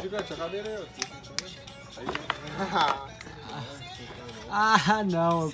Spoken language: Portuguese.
Gigante, a cadeira aí, ó. Aí, Ah, não.